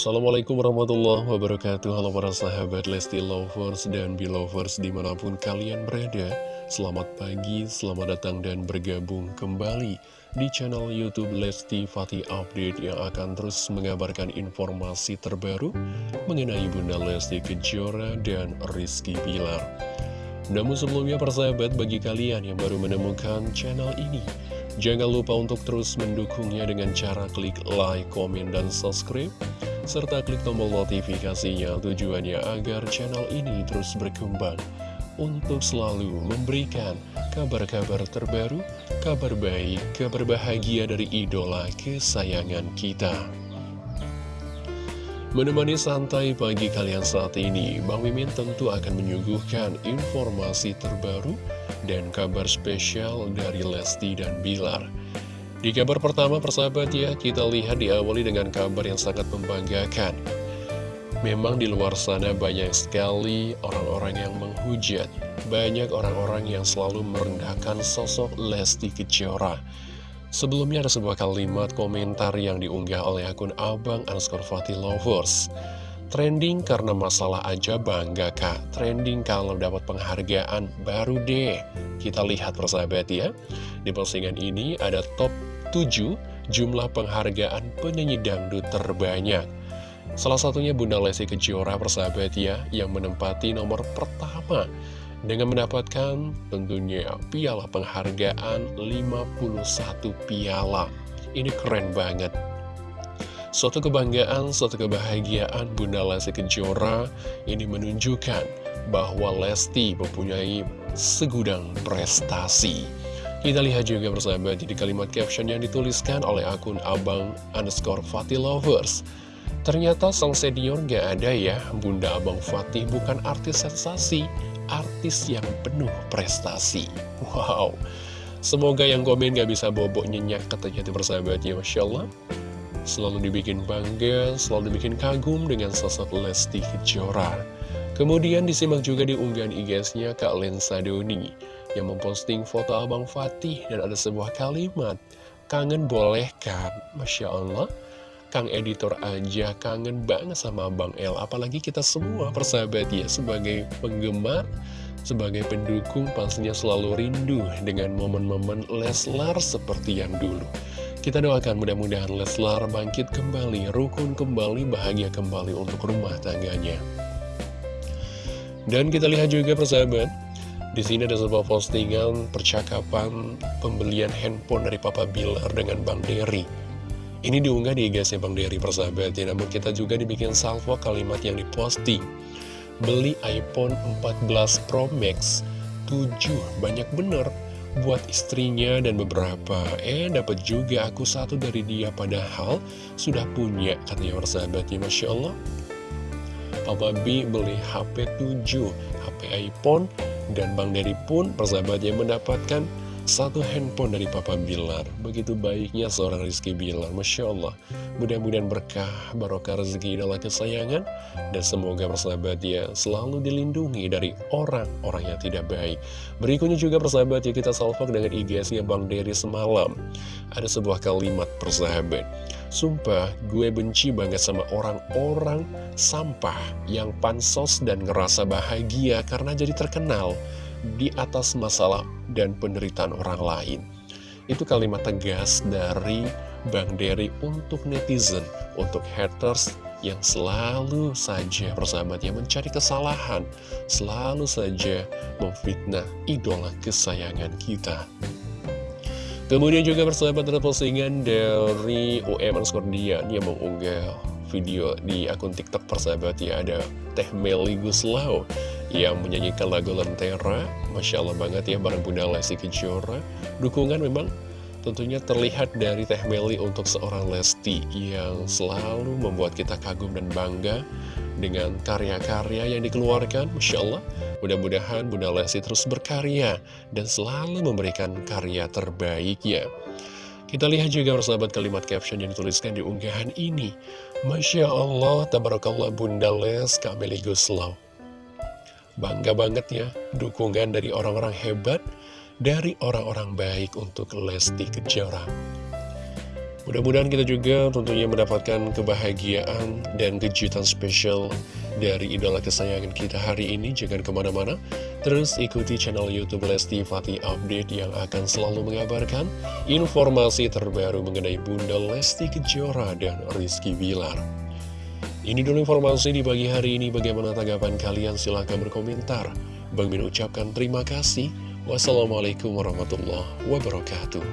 Assalamualaikum warahmatullahi wabarakatuh. Halo para sahabat Lesti Lovers dan Belovers di mana pun kalian berada. Selamat pagi, selamat datang dan bergabung kembali di channel Youtube Lesti Fatih Update Yang akan terus mengabarkan informasi terbaru mengenai Bunda Lesti Kejora dan Rizky Pilar Namun sebelumnya para sahabat bagi kalian yang baru menemukan channel ini Jangan lupa untuk terus mendukungnya dengan cara klik like, komen, dan subscribe serta klik tombol notifikasinya tujuannya agar channel ini terus berkembang untuk selalu memberikan kabar-kabar terbaru, kabar baik, kabar bahagia dari idola kesayangan kita. Menemani santai pagi kalian saat ini, Bang Mimin tentu akan menyuguhkan informasi terbaru dan kabar spesial dari Lesti dan Bilar. Di kabar pertama persahabat ya, kita lihat diawali dengan kabar yang sangat membanggakan. Memang di luar sana banyak sekali orang-orang yang menghujat, banyak orang-orang yang selalu merendahkan sosok Lesti Kejora. Sebelumnya ada sebuah kalimat komentar yang diunggah oleh akun Abang underscore Fatih Lovers. Trending karena masalah aja bangga kak, trending kalau dapat penghargaan baru deh. Kita lihat persahabat ya, di postingan ini ada top 7 jumlah penghargaan penyanyi dangdut terbanyak. Salah satunya Bunda Lesti Kejora persahabat ya, yang menempati nomor pertama dengan mendapatkan tentunya piala penghargaan 51 piala. Ini keren banget. Suatu kebanggaan, suatu kebahagiaan Bunda Lesti Kejora ini menunjukkan bahwa Lesti mempunyai segudang prestasi. Kita lihat juga bersahabat di kalimat caption yang dituliskan oleh akun abang underscore Fatih Lovers. Ternyata sang senior gak ada ya, Bunda Abang Fatih bukan artis sensasi, artis yang penuh prestasi. Wow, semoga yang komen gak bisa bobok nyenyak katanya itu bersahabatnya, Masya Allah. Selalu dibikin bangga, selalu dibikin kagum dengan sosok Lesti Kejora. Kemudian disimak juga di unggahan IG-nya Kak Lensa Doni yang memposting foto Abang Fatih dan ada sebuah kalimat. Kangen boleh kan? Masya Allah. Kang editor aja kangen banget sama Abang El. Apalagi kita semua persahabat ya sebagai penggemar sebagai pendukung pastinya selalu rindu dengan momen-momen Leslar seperti yang dulu. Kita doakan mudah-mudahan Leslar bangkit kembali, rukun kembali, bahagia kembali untuk rumah tangganya. Dan kita lihat juga persahabat, di sini ada sebuah postingan percakapan pembelian handphone dari Papa Bilar dengan Bang Derry. Ini diunggah di IG-nya Bang Derry persahabat ya, namun kita juga dibikin salvo kalimat yang diposting. Beli iPhone 14 Pro Max 7, banyak bener buat istrinya dan beberapa. Eh, dapat juga aku satu dari dia padahal sudah punya katanya persahabatnya, Masya Allah. Papa B beli HP 7, HP iPhone dan Bang Dery pun persahabatnya mendapatkan satu handphone dari Papa Bilar. Begitu baiknya seorang Rizky Bilar. Masya Allah. Mudah-mudahan berkah, barokah rezeki idola kesayangan. Dan semoga persahabat ya selalu dilindungi dari orang-orang yang tidak baik. Berikutnya juga persahabat ya kita salvok dengan IGS-nya Bang Dery semalam. Ada sebuah kalimat persahabat. Sumpah, gue benci banget sama orang-orang sampah yang pansos dan ngerasa bahagia karena jadi terkenal di atas masalah dan penderitaan orang lain. Itu kalimat tegas dari Bang Derry untuk netizen, untuk haters yang selalu saja persahabatnya mencari kesalahan, selalu saja memfitnah idola kesayangan kita. Kemudian juga persahabat ada postingan dari UM underscore Dian yang mengunggah video di akun TikTok persahabat ya ada Teh Meli Guslau yang menyanyikan lagu Lentera. Masya Allah banget ya bareng Bunda Lesti Kejora. Dukungan memang tentunya terlihat dari Teh Meli untuk seorang Lesti yang selalu membuat kita kagum dan bangga dengan karya-karya yang dikeluarkan. Masya Allah. Mudah-mudahan Bunda Lesti terus berkarya dan selalu memberikan karya terbaiknya. Kita lihat juga persahabat kalimat caption yang dituliskan di unggahan ini. Masya Allah, tabarakallah Bunda Les Kameli Guslau. Bangga banget ya, dukungan dari orang-orang hebat, dari orang-orang baik untuk Lesti Kejora. Mudah-mudahan kita juga tentunya mendapatkan kebahagiaan dan kejutan spesial dari idola kesayangan kita hari ini. Jangan ke mana-mana, terus ikuti channel Youtube Lesti Fatih Update yang akan selalu mengabarkan informasi terbaru mengenai Bunda Lesti Kejora dan Rizky Bilar. Ini dulu informasi di pagi hari ini. Bagaimana tanggapan kalian? Silahkan berkomentar. Bang Min ucapkan terima kasih. Wassalamualaikum warahmatullahi wabarakatuh.